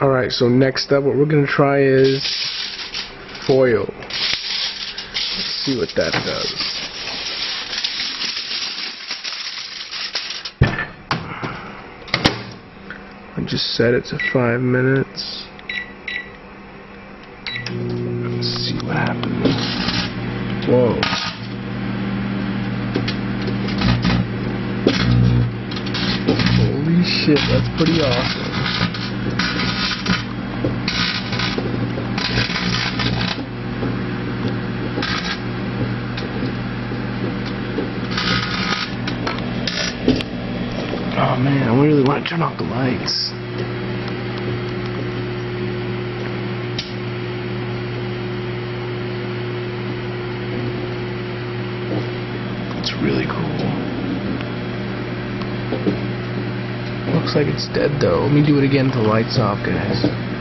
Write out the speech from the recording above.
Alright, so next up, what we're gonna try is foil. Let's see what that does. I just set it to five minutes. Let's see what happens. Whoa. Holy shit, that's pretty awesome. Oh man, I really want to turn off the lights. It's really cool. Looks like it's dead though. Let me do it again until the lights off, guys.